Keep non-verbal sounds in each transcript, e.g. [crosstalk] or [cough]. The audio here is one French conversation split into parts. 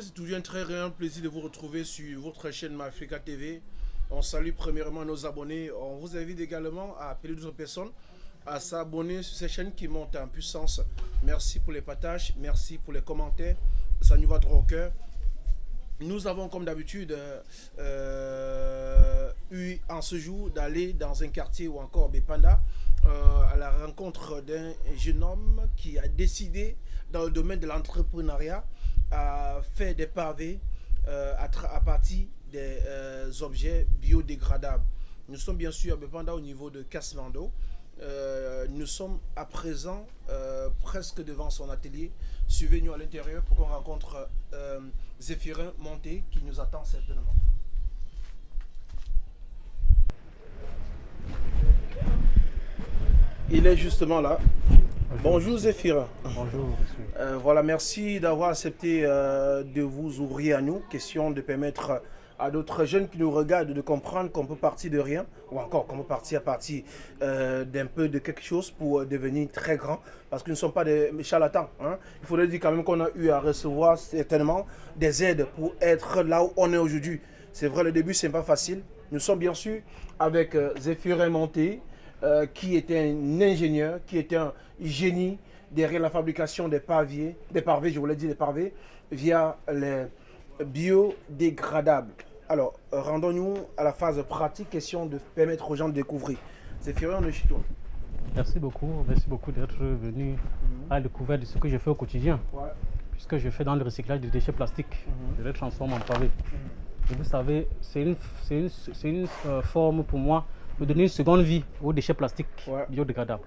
c'est toujours un très réel plaisir de vous retrouver sur votre chaîne Mafrica TV. On salue premièrement nos abonnés. On vous invite également à appeler d'autres personnes à s'abonner sur cette chaîne qui monte en puissance. Merci pour les partages, merci pour les commentaires. Ça nous va droit au cœur. Nous avons comme d'habitude euh, eu en ce jour d'aller dans un quartier ou encore Bepanda euh, à la rencontre d'un jeune homme qui a décidé dans le domaine de l'entrepreneuriat à faire des pavés euh, à, partir des euh, objets biodégradables. Nous sommes bien sûr à Bepanda au niveau de Casmando. Euh, nous sommes à présent presque devant son atelier. Suivez-nous à l'intérieur pour qu'on rencontre Zéphirin Monté qui nous attend certainement. Il est justement là. Bonjour Zéphirin. Bonjour euh, voilà, merci d'avoir accepté euh, de vous ouvrir à nous. Question de permettre à d'autres jeunes qui nous regardent de comprendre qu'on peut partir de rien, ou encore qu'on peut partir à partir euh, d'un peu de quelque chose pour devenir très grand, parce que nous ne sommes pas des charlatans. Hein. Il faudrait dire quand même qu'on a eu à recevoir certainement des aides pour être là où on est aujourd'hui. C'est vrai, le début, c'est pas facile. Nous sommes bien sûr avec Zéphirin Monté, euh, qui était un ingénieur, qui était un génie derrière la fabrication des paviers, des parvés, je voulais dire des parvés, via les biodégradables. Alors, rendons-nous à la phase pratique, question de permettre aux gens de découvrir. C'est chez toi. Merci beaucoup, merci beaucoup d'être venu à la découverte de ce que je fais au quotidien. Puisque je fais dans le recyclage des déchets plastiques, mhm. je les transforme en pavés. Mhm. Et vous savez, c'est une, une, une euh, forme pour moi de donner une seconde vie aux déchets plastiques biodégradables.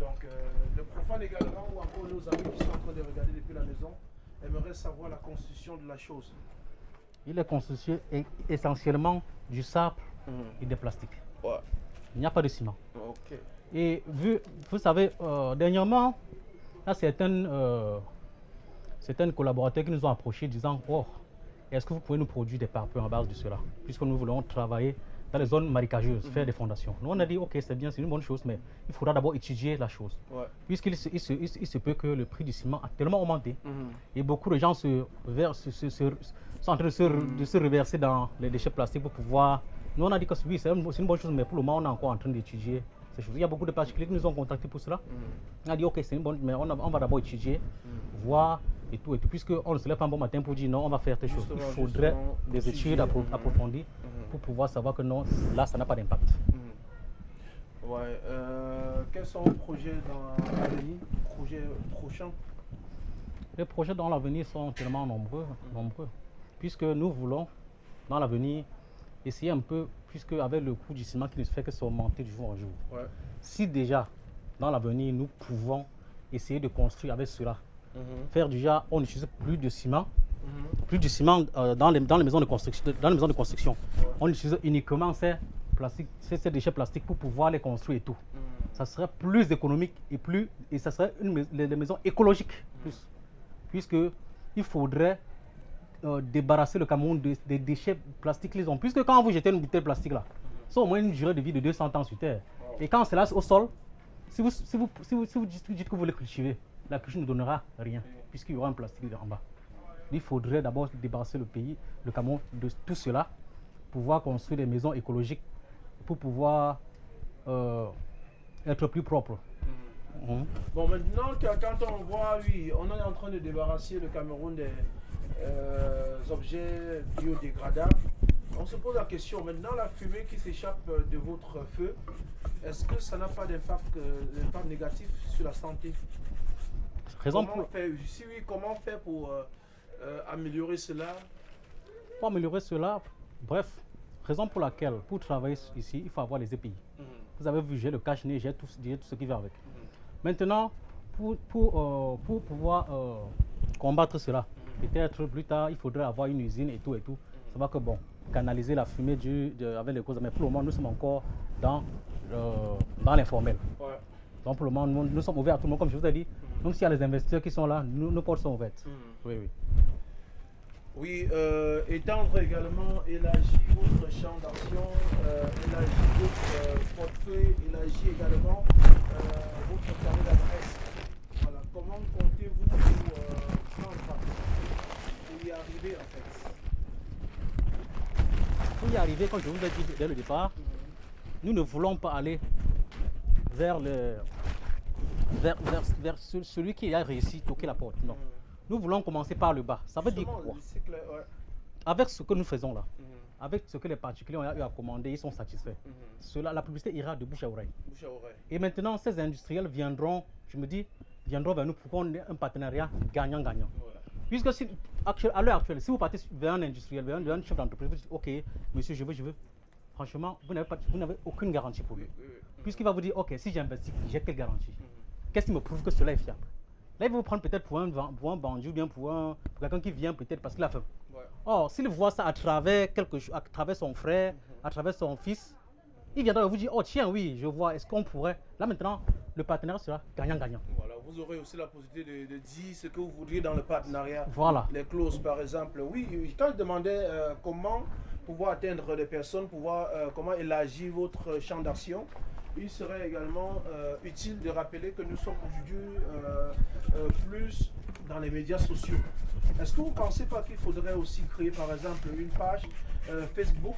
Donc, euh, le profane également, ou encore nos amis qui sont en train de regarder depuis la maison, aimeraient savoir la constitution de la chose. Il est constitué essentiellement du sable mhm. et des plastiques. Il n'y a pas de ciment. Et vu, vous savez, euh, dernièrement, il y a certains, euh, collaborateurs qui nous ont approchés disant Oh, est-ce que vous pouvez nous produire des parfums en base de cela? Puisque nous voulons travailler dans les zones marécageuses, faire des fondations. Nous, on a dit, ok, c'est bien, c'est une bonne chose, mais il faudra d'abord étudier la chose. Puisqu'il se, il se, peut que le prix du ciment a tellement augmenté mhm. et beaucoup de gens se, sont en train de se, de se reverser dans les déchets plastiques pour pouvoir... Nous, on a dit que oui, c'est une, bonne chose, mais pour le moment, on est encore en train d'étudier ces choses. Il y a beaucoup de particuliers qui nous ont contactés pour cela. Mhm. On a dit, ok, c'est une bonne, mais on, on va d'abord étudier, mhm. voir et tout, et tout, puisqu'on ne se lève pas un bon matin pour dire non, on va faire telle chose. Il faudrait des études approfondies pour pouvoir savoir que non, là, ça n'a pas d'impact. Mhm. Ouais. Euh, quels sont vos projets dans l'avenir, projets prochains? Les projets dans l'avenir sont tellement nombreux, nombreux, puisque nous voulons, dans l'avenir, essayer un peu, puisque avec le coût du ciment qui ne fait que s'augmenter du jour au jour, si déjà, dans l'avenir, nous pouvons essayer de construire avec cela, mhm. faire déjà, on n'utilise plus de ciment, plus du ciment euh, dans, les, dans, les, maisons de construction. Dans les maisons de construction. On utilise uniquement ces, plastiques, ces, déchets plastiques pour pouvoir les construire et tout. Mm. Ça serait plus économique et, plus, et ça serait une, des maisons écologiques plus. Puisque il faudrait euh, débarrasser le Cameroun des déchets plastiques qu'ils ont. Puisque quand vous jetez une bouteille plastique là, ça au moins une durée de vie de 200 ans sur Terre. Et quand c'est là au sol, si vous, si vous, si vous, si vous dites que vous le cultivez, la culture ne donnera rien, puisqu'il y aura un plastique en bas il faudrait d'abord débarrasser le pays, le Cameroun, de tout cela, pouvoir construire des maisons écologiques, pour pouvoir euh, être plus propre. Mm-hmm. Hein? Bon, maintenant, quand on voit, oui, on est en train de débarrasser le Cameroun des euh, objets biodégradables, on se pose la question, maintenant la fumée qui s'échappe de votre feu, est-ce que ça n'a pas d'impact euh, négatif sur la santé? Raison pour... si oui, comment faire pour euh, améliorer cela? Pour améliorer cela, bref, raison pour laquelle, pour travailler ici, il faut avoir les EPI. Mhm. Vous avez vu, j'ai le cache j'ai tout, tout, ce qui va avec. Mhm. Maintenant, pour, pour, euh, pour pouvoir euh, combattre cela, mhm. peut-être plus tard, il faudrait avoir une usine et tout et tout. Ça va que bon, canaliser la fumée du, avec les causes. Mais pour le moment, nous sommes encore dans, dans l'informel. Donc pour le moment, nous, sommes ouverts à tout le monde, comme je vous ai dit. Même s'il y a les investisseurs qui sont là, nous, nos portes sont ouvertes. Oui, oui. Oui, euh, étendre également, élargir votre champ d'action, euh, élargir votre euh, portefeuille, élargir également euh, votre carnet d'adresse. Voilà, comment comptez-vous pour, pour y arriver arriver en fait? Pour y arriver, comme je vous ai dit dès le départ, nous ne voulons pas aller vers, le, vers, vers, vers celui qui a réussi à toquer la porte. Non. Nous voulons commencer par le bas. Ça veut dire quoi? Avec ce que nous faisons là, mhm. avec ce que les particuliers ont eu à commander, ils sont satisfaits. Cela, la publicité ira de bouche à, oreille. Et maintenant, ces industriels viendront, je me dis, viendront vers nous pour qu'on ait un partenariat gagnant-gagnant. Puisque si, à l'heure actuelle, si vous partez vers un industriel, vers un, chef d'entreprise, vous dites, OK, monsieur, je veux, je veux. Franchement, vous n'avez aucune garantie pour lui. Puisqu'il va vous dire, OK, si j'investis, j'ai quelle garantie? Qu'est-ce qui me prouve que cela est fiable? Là, il va vous prendre peut-être pour un, pour un bandit ou bien pour, un, quelqu'un qui vient peut-être parce qu'il a faim. Or, s'il voit ça à travers, quelque, à travers son frère, mhm. à travers son fils, il viendra vous dire, oh tiens, oui, je vois, est-ce qu'on pourrait... Là maintenant, le partenariat sera gagnant-gagnant. Voilà, vous aurez aussi la possibilité de, dire ce que vous voudriez dans le partenariat. Voilà. Les clauses, par exemple. Oui, quand je demandais euh, comment pouvoir atteindre des personnes, pouvoir, euh, comment élargir votre champ d'action, il serait également euh, utile de rappeler que nous sommes aujourd'hui euh, euh, plus dans les médias sociaux. Est-ce que vous ne pensez pas qu'il faudrait aussi créer par exemple une page Facebook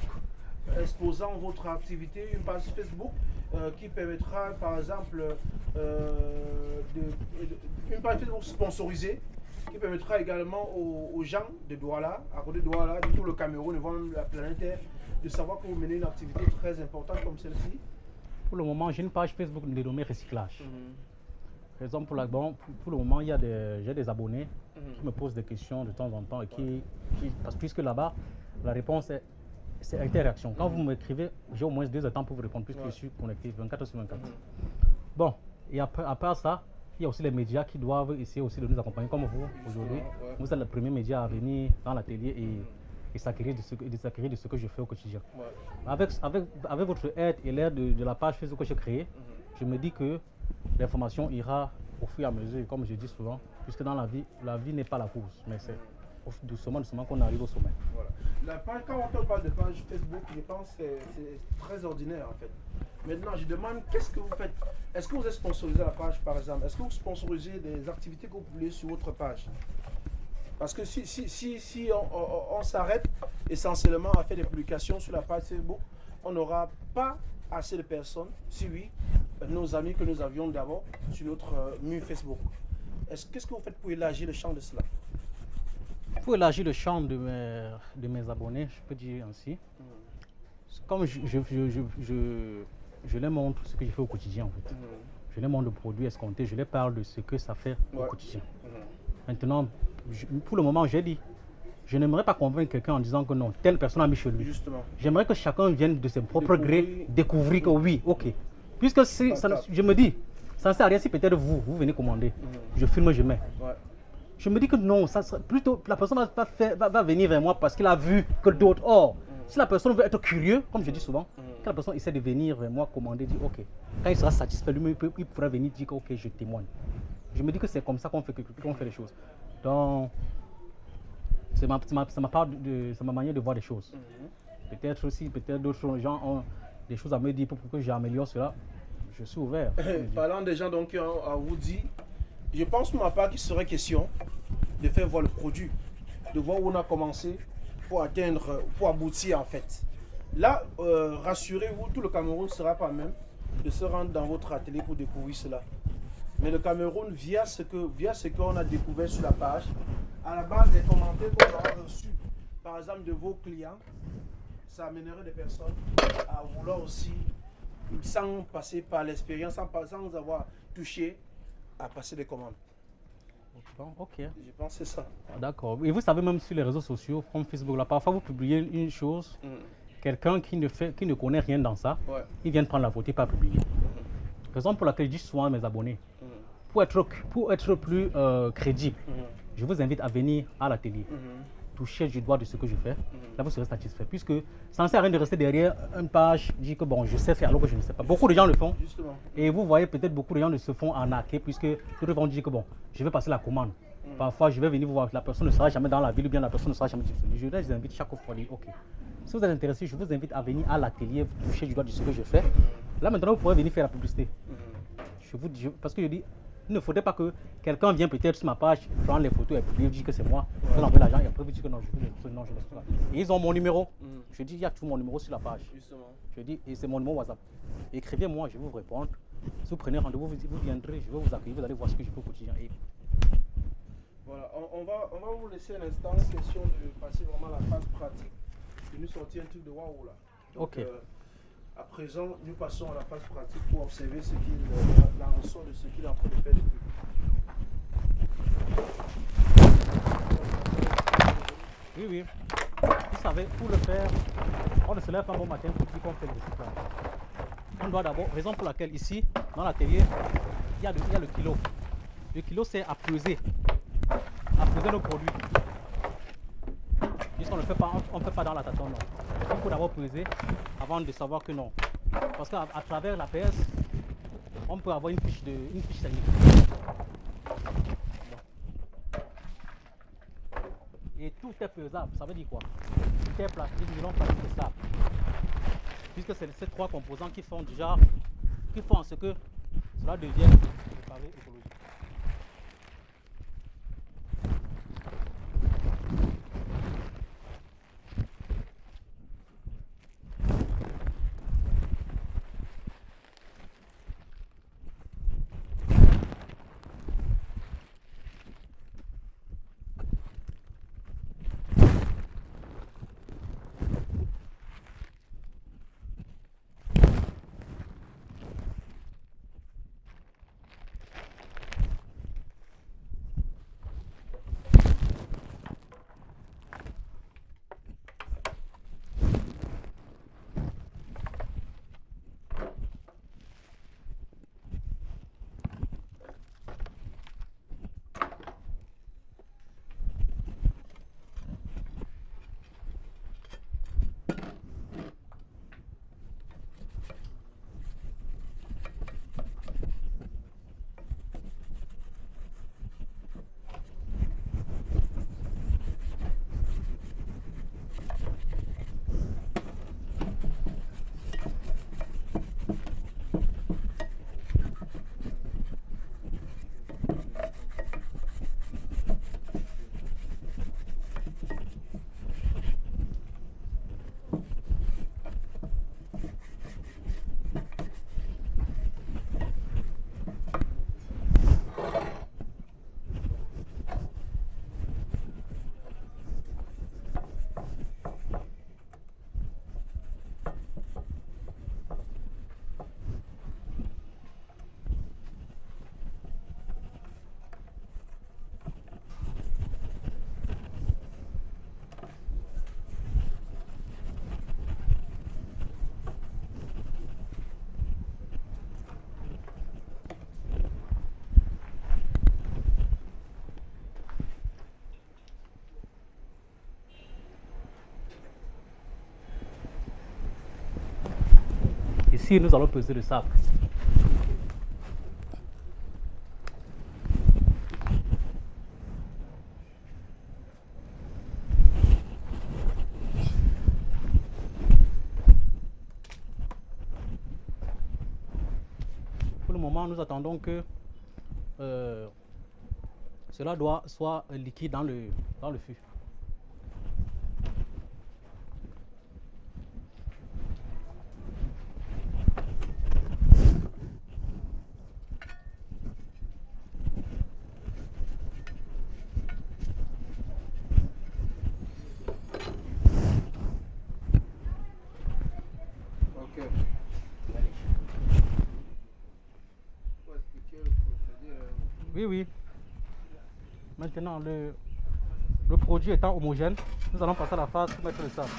exposant votre activité, une page Facebook qui permettra par exemple une page Facebook sponsorisée qui permettra également aux, gens de Douala, à côté de Douala, de tout le Cameroun, de la planète de savoir que vous menez une activité très importante comme celle-ci? Pour le moment, j'ai une page Facebook dénommée Recyclage. Mhm. Par exemple, pour, bon, pour, le moment, il y a des, j'ai des abonnés mhm. qui me posent des questions de temps en temps et qui, parce puisque là-bas, la réponse est, c'est interaction. Quand mhm. vous m'écrivez, j'ai au moins deux temps pour vous répondre puisque je suis connecté 24 sur 24. Bon, et après, à part ça, il y a aussi les médias qui doivent essayer aussi de nous accompagner comme vous aujourd'hui. Vous êtes le premier média à venir dans l'atelier et et s'acquérir de, ce, de, de ce que je fais au quotidien. Avec, avec, avec votre aide et l'aide de, la page Facebook que j'ai créée, mhm. je me dis que l'information ira au fur et à mesure, comme je dis souvent, puisque dans la vie, la vie n'est pas la course, mais c'est doucement, doucement qu'on arrive au sommet. Voilà. La page, quand on parle de page Facebook, je pense que c'est très ordinaire en fait. Maintenant, je demande qu'est-ce que vous faites? Est-ce que vous êtes sponsorisé la page par exemple? Est-ce que vous sponsorisez des activités que vous publiez sur votre page? Parce que si, si, si, si on, s'arrête essentiellement à faire des publications sur la page Facebook, on n'aura pas assez de personnes, si oui, nos amis que nous avions d'abord sur notre euh, mur Facebook. Qu'est-ce que vous faites pour élargir le champ de cela? Pour élargir le champ de mes, de mes abonnés, je peux dire ainsi. Hmm. Comme je, je, je, je, les montre ce que je fais au quotidien en fait. Hmm. Je les montre le produit escompté, je les parle de ce que ça fait au quotidien. Hmm. Maintenant, pour le moment, j'ai dit, je n'aimerais pas convaincre quelqu'un en disant que non, telle personne a mis chez lui. Justement. J'aimerais que chacun vienne de ses propres grés découvrir que oui, ok. Puisque ça, je me dis, ça ne sert à rien si peut-être vous, vous venez commander. Mhm. Je filme, je mets. Je me dis que non, ça plutôt la personne va, va, venir vers moi parce qu'il a vu que d'autres. Or, mhm. si la personne veut être curieux, comme je dis souvent, mhm. quand la personne essaie de venir vers moi commander, dit ok. Quand il sera satisfait, lui, il pourra venir dire que ok, je témoigne. Je me dis que c'est comme ça qu'on fait, qu'on fait les choses. Donc, c'est ma, ma, ma, de, ma manière de voir les choses. Mhm. Peut-être aussi, peut-être d'autres gens ont des choses à me dire pour que j'améliore cela. Je suis ouvert. [coughs] Parlant des gens donc, qui ont à vous dire, je pense pour ma part qu'il serait question de faire voir le produit, de voir où on a commencé pour atteindre, pour aboutir en fait. Là, euh, rassurez-vous, tout le Cameroun ne sera pas même de se rendre dans votre atelier pour découvrir cela. Mais le Cameroun, via ce qu'on a découvert sur la page, à la base des commentaires qu'on a reçus, par exemple de vos clients, ça amènerait des personnes à vouloir aussi, sans passer par l'expérience, sans, sans avoir touché, à passer des commandes. ok. Je pense que c'est ça. D'accord. Et vous savez, même sur les réseaux sociaux, comme Facebook, là, parfois vous publiez une chose, mm. quelqu'un qui ne fait, qui ne connaît rien dans ça, il vient de prendre la photo et pas publier. Mm. Raison pour laquelle je dis souvent à mes abonnés, pour être, pour être plus euh, crédible, mhm. je vous invite à venir à l'atelier. Mhm. Toucher du doigt de ce que je fais. Mhm. Là, vous serez satisfait. Puisque ça ne sert à rien de rester derrière une page, dire que bon, je sais faire alors que je ne sais pas. Beaucoup de gens le font. Et vous voyez peut-être beaucoup de gens se font arnaquer puisque ils vont dire que bon, je vais passer la commande. Parfois, je vais venir vous voir, la personne ne sera jamais dans la ville ou bien la personne ne sera jamais disponible. Je les invite chaque fois ok, si vous êtes intéressé, je vous invite à venir à l'atelier, toucher du doigt de ce que je fais. Là, maintenant, vous pourrez venir faire la publicité. Je vous, parce que je dis, Il ne faudrait pas que quelqu'un vienne peut-être sur ma page, prendre les photos et puis dire que c'est moi. Ouais. Je l'envoie l'argent et après vous dire que non, je veux les non, je pas. Et ils ont mon numéro. Mm. Je dis, il y a tout mon numéro sur la page. Justement. Je dis, et c'est mon numéro WhatsApp. Écrivez-moi, je vais vous répondre. Si vous prenez rendez-vous, vous, vous, viendrez, je vais vous accueillir, vous allez voir ce que je peux au quotidien. Et... Voilà, on, on, va, on va vous laisser un instant, question de passer vraiment à la phase pratique, de nous sortir un truc de waouh là. Donc, ok. Euh, à présent, nous passons à la phase pratique pour observer ce qu'il, euh, la, de ce qu'il est en train de faire depuis. Oui, oui. Vous savez, pour le faire, on ne se lève pas bon matin pour dire qu'on fait le recyclage. On doit d'abord, raison pour laquelle ici, dans l'atelier, il, y a le, kilo. Le kilo, c'est à peser, à peser nos produits. Puisqu'on ne fait pas, on ne fait pas dans la tâtonne. Il faut d'abord peser avant de savoir que non. Parce qu'à travers la PS, on peut avoir une fiche, de, une fiche technique. Et tout est pesable, ça veut dire quoi? Tout est plastique, nylon, plastique sable. Puisque c'est ces trois composants qui font déjà, qui font ce que cela devienne préparé écologique. Nous allons peser le sable. Pour le moment, nous attendons que euh, cela doit soit liquide dans le, dans le fût. Oui, oui. Maintenant, le, le produit étant homogène, nous allons passer à la phase pour mettre le sable.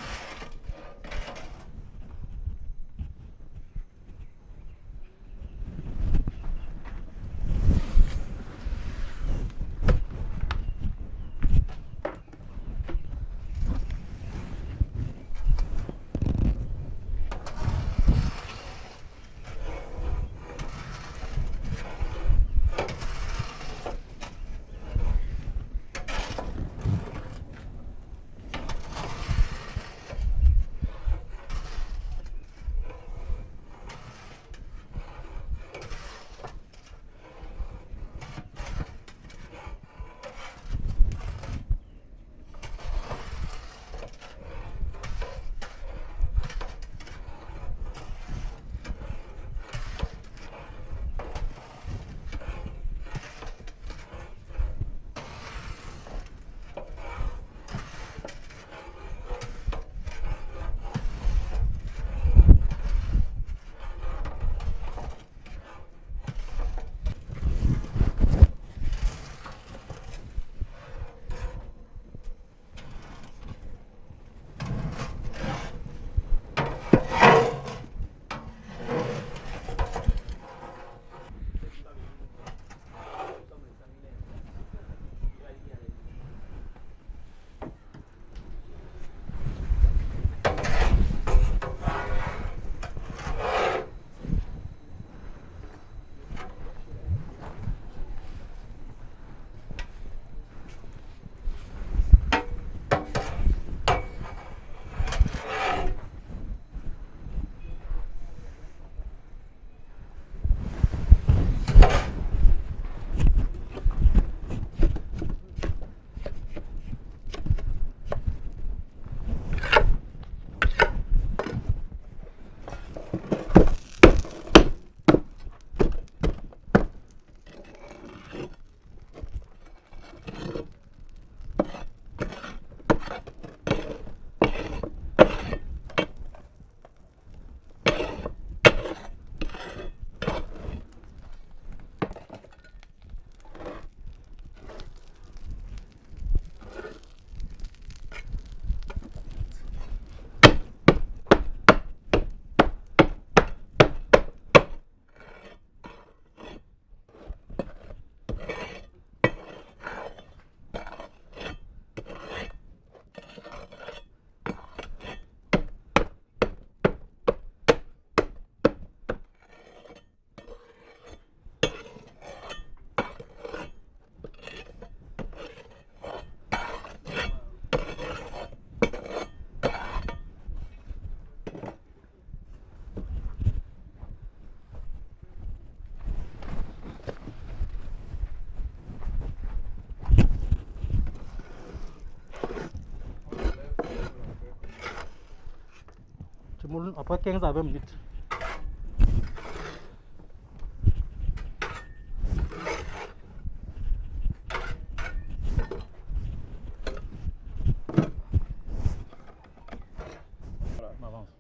Après 15 à 20 minutes.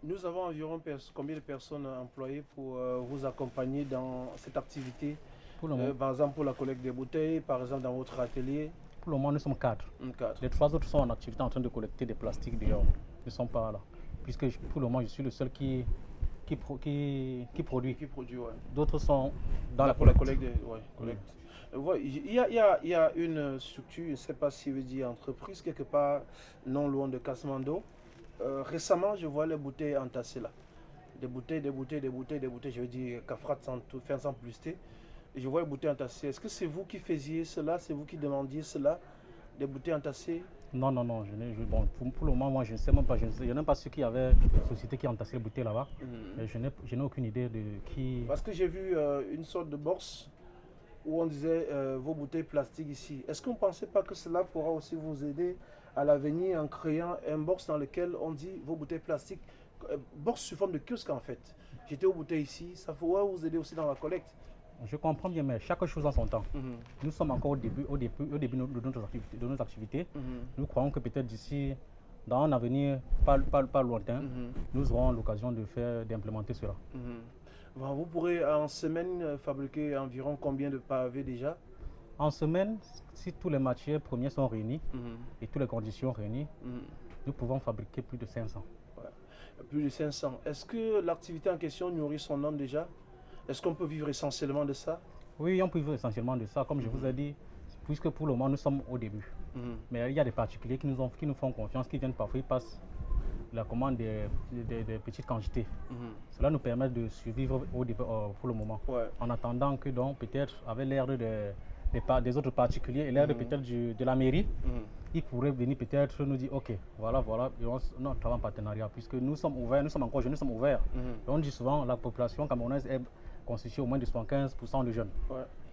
Nous avons environ combien de personnes employées pour euh, vous accompagner dans cette activité? Pour le euh, Par exemple, pour la collecte des bouteilles, par exemple, dans votre atelier? Pour le moment, nous sommes quatre. Les trois autres sont en activité en train de collecter des plastiques dehors. Ils ne sont pas là. Puisque pour le moment, je suis le seul qui, qui, qui, produit. Qui produit D'autres sont dans la, collecte. collecte, il, y a, il, y a, il y a une structure, je ne sais pas si vous dit entreprise, quelque part non loin de Casmando. Euh, récemment, je vois les bouteilles entassées là. Des bouteilles, des bouteilles, des bouteilles, des bouteilles. Je veux dire, Cafrat sans tout, faire sans plus je vois les bouteilles entassées. Est-ce que c'est vous qui faisiez cela? C'est vous qui demandiez cela? Des bouteilles entassées? Non, non, non. Je bon, pour, le moment, moi, je ne sais même pas. Je ne sais, même pas ceux qui avaient société qui entassait les bouteilles là-bas. Mhm. Je n'ai aucune idée de qui. Parce que j'ai vu euh, une sorte de box où on disait euh, vos bouteilles plastiques ici. Est-ce qu'on ne pensait pas que cela pourra aussi vous aider à l'avenir en créant un box dans lequel on dit vos bouteilles plastiques, euh, box sous forme de kiosque en fait. J'étais aux bouteilles ici, ça pourrait vous aider aussi dans la collecte. Je comprends bien, mais chaque chose en son temps. Mhm. Nous sommes encore au début, au début, au début de, notre activité, de nos activités. Mhm. Nous croyons que peut-être d'ici, dans un avenir pas, pas, pas lointain, mhm. nous aurons l'occasion de faire, d'implémenter cela. Vous pourrez en semaine fabriquer environ combien de pavés déjà? En semaine, si tous les matières premières sont réunies et toutes les conditions réunies, nous pouvons fabriquer plus de 500. Plus de 500. Est-ce que l'activité en question nourrit son homme déjà? Est-ce qu'on peut vivre essentiellement de ça? Oui, on peut vivre essentiellement de ça, comme je vous ai dit, puisque pour le moment nous sommes au début. Mhm. Mais il y a des particuliers qui nous, ont, qui nous font confiance, qui viennent parfois, ils passent la commande des, petites quantités. Cela nous permet de survivre au, euh, pour le moment. En attendant que donc peut-être avec l'ère de des, autres particuliers et l'aide mhm. peut-être de la mairie, mhm. ils pourraient venir peut-être nous dire, ok, voilà, voilà, et on, travaille en partenariat, puisque nous sommes ouverts, nous sommes encore jeunes, nous sommes ouverts. Mhm. On dit souvent, la population camerounaise est constituée au moins de 75% de jeunes.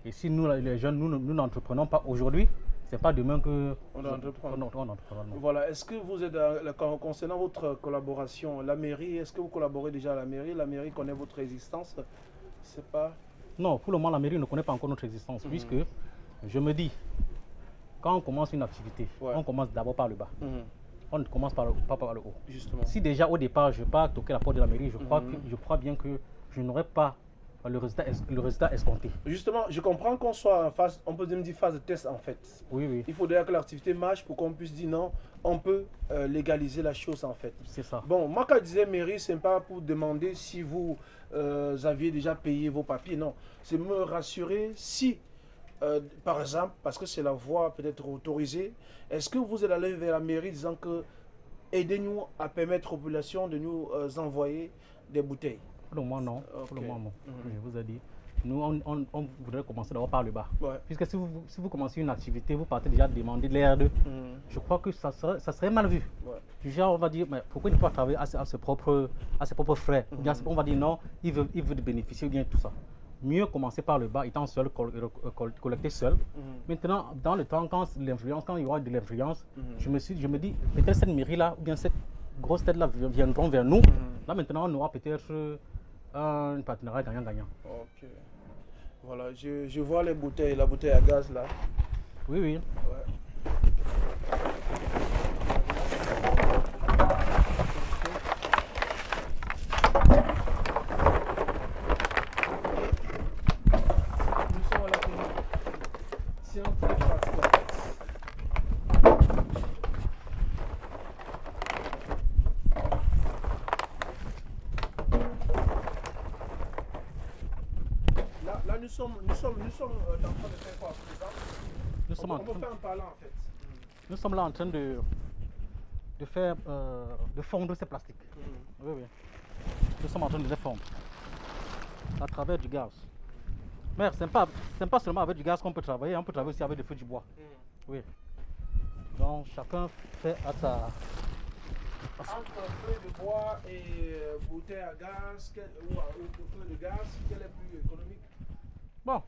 Et si nous, les jeunes, nous n'entreprenons pas aujourd'hui, c'est pas demain que on entreprend. Voilà. Est-ce que vous êtes concernant votre collaboration, la mairie, est-ce que vous collaborez déjà à la mairie? La mairie connaît votre existence C'est pas. Non, pour le moment, la mairie ne connaît pas encore notre existence, puisque je me dis, quand on commence une activité, on commence d'abord par le bas. Mhm. On ne commence pas par le haut. Justement. Si déjà au départ, je pars toquer la porte de la mairie, je, crois, mhm. je crois bien que je n'aurai pas le résultat, le résultat escompté. Justement, je comprends qu'on soit en phase, on peut dire phase de test en fait. Oui, oui. Il faudrait que l'activité marche pour qu'on puisse dire non, on peut euh, légaliser la chose en fait. C'est ça. Bon, moi quand je disais mairie, c'est pas pour demander si vous euh, aviez déjà payé vos papiers, non. C'est me rassurer si euh, par exemple, parce que c'est la voie peut-être autorisée, est-ce que vous êtes allé vers la mairie disant que aidez-nous à permettre aux populations de nous envoyer des bouteilles? Pour le moment, non. Pour le moment, mhm. Je vous ai dit. Nous, on, voudrait commencer d'abord par le bas. Puisque si vous, si vous commencez une activité, vous partez déjà demander de l'air mhm. Je crois que ça serait, ça serait mal vu. Genre, on va dire, mais pourquoi il ne peut pas travailler à, ses, propres, à ses propres frais? Mhm. on va dire non, il veut, il veut bénéficier bien tout ça mieux commencer par le bas, étant seul, euh, collecter seul. Maintenant, dans le temps, quand l'influence, quand il y aura de l'influence, je, me suis, je me dis, peut-être cette mairie-là, ou bien cette grosse tête-là viendront vers nous. Là, maintenant, on aura peut-être un partenariat gagnant-gagnant. Ok. Voilà, je, je, vois les bouteilles, la bouteille à gaz là. Oui, oui. Nous sommes là en train de, de faire, euh, de fondre ces plastiques. Mm. Oui, oui. Nous sommes en train de les fondre à travers du gaz. Mais ce n'est pas, pas, seulement avec du gaz qu'on peut travailler, on peut travailler aussi avec des feux du bois. Mm. Oui. Donc chacun fait à sa... Entre feu de bois et euh, bouteille à gaz, ou, ou feu de gaz, quel est plus économique? Bon,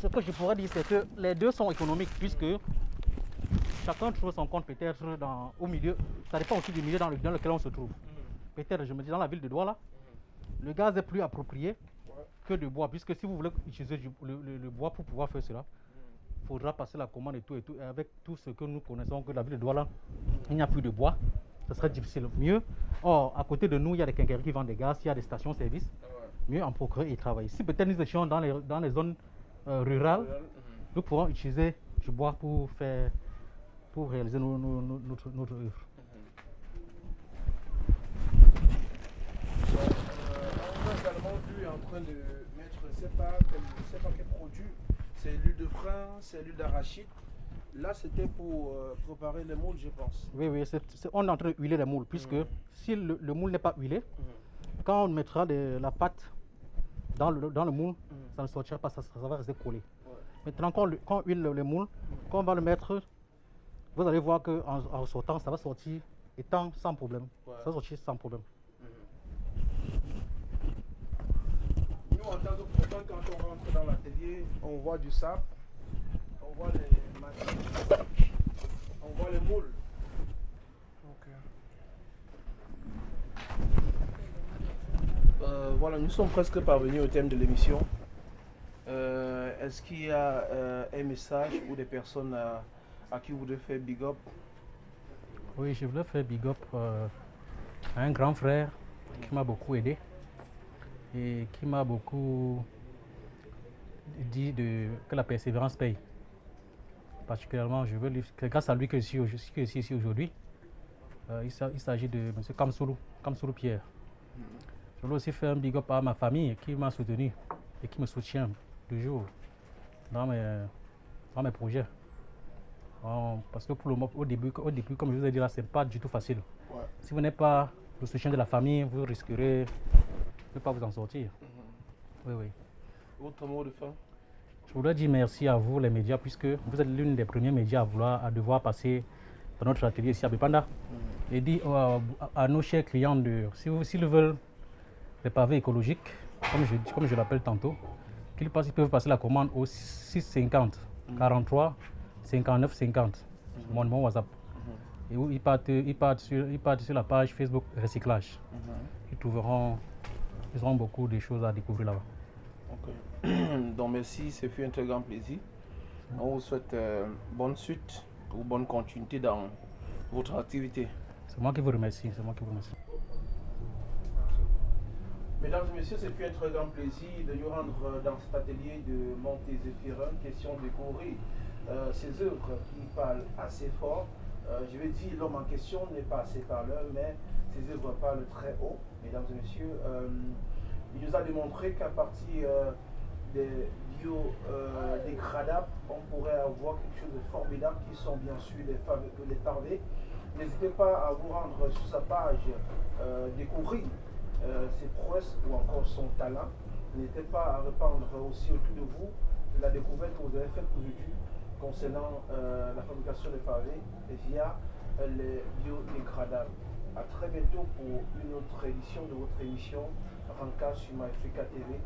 ce que je pourrais dire, c'est que les deux sont économiques puisque chacun trouve son compte peut-être au milieu. Ça dépend aussi du milieu dans, lequel on se trouve. peut-être, je me dis, dans la ville de Douala, le gaz est plus approprié que de bois, puisque si vous voulez utiliser le, bois pour pouvoir faire cela, il faudra passer la commande et tout, et tout. avec tout ce que nous connaissons, que la ville de Douala, il n'y a plus de bois, ce serait difficile. Mieux, or, à côté de nous, il y a des quincailleries qui vendent des gaz, il y a des stations-service. Mieux en procurer et travailler. Si peut-être nous étions dans les, dans les zones euh, rurales, mhm. nous pourrons utiliser du bois pour faire pour réaliser notre, notre œuvre. en train de mettre, je ne sais pas, quel produit, c'est l'huile de frein, c'est l'huile d'arachide. Là, c'était pour euh, préparer les moules, je pense. Oui, oui, on est en train d'huiler les moules, puisque mm. si le, moule n'est pas huilé, mm. quand on mettra la pâte dans le, dans le moule, mm. ça ne sortira pas, ça, va rester collé. Maintenant, quand, on huile le, moule, quand on va le mettre, vous allez voir qu'en en sortant, ça va sortir étant sans problème. Ça va sortir sans problème. en tant que quand on rentre dans l'atelier, on voit du sable, on voit les machines, on voit les moules. Euh, voilà, nous sommes presque parvenus au thème de l'émission. Euh, est-ce qu'il y a euh, un message ou des personnes à, qui vous voulez faire big up? Oui, je voulais faire big up à un grand frère qui m'a beaucoup aidé et qui m'a beaucoup dit que la persévérance paye. Particulièrement, je veux c'est grâce à lui que je suis, ici aujourd'hui. Il s'agit de M. Kamsoulou, Kamsoulou Pierre. Je veux aussi faire un big up à ma famille qui m'a soutenu et qui me soutient toujours dans mes, dans mes projets. parce que pour le au début, au début, comme je vous ai dit là, c'est pas du tout facile. Si vous n'avez pas le soutien de la famille, vous risquerez ne pas vous en sortir. Mhm. Oui, oui. Autre mot de fin? Je voudrais dire merci à vous, les médias, puisque vous êtes l'une des premiers médias à, vouloir, à devoir passer dans notre atelier ici à Bipanda. Mhm. Et dire à, nos chers clients, de, s'ils si veulent des pavés écologiques, comme je, comme je l'appelle tantôt, qu'ils peuvent passer la commande au 650 43 59 50, mon, mon WhatsApp. Mhm. Et où ils partent, ils, partent sur, ils partent sur la page Facebook Recyclage. Ils trouveront ils auront beaucoup de choses à découvrir là-bas. [clears throat] Donc merci, c'est fait un très grand plaisir. On vous souhaite euh, bonne suite ou bonne continuité dans votre activité. C'est moi qui vous remercie. C'est moi qui vous remercie. Mesdames et messieurs, c'est très grand plaisir de nous rendre dans cet atelier de Montezéfirin, question de découvrir euh, ces œuvres qui parlent assez fort. Euh, je vais dire, l'homme en question n'est pas assez parleur, mais ses œuvres parlent très haut mesdames et messieurs. Euh, il nous a démontré qu'à partir euh, des biodégradables, euh, on pourrait avoir quelque chose de formidable qui sont bien sûr les, pavés. N'hésitez pas à vous rendre sur sa page, découvrir ses prouesses ou encore son talent. N'hésitez pas à répandre aussi autour de vous la découverte que vous avez faite aujourd'hui concernant la fabrication des pavés via les biodégradables. A très bientôt pour une autre édition de votre émission Ranka sur MyFrica TV.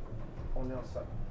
On est ensemble.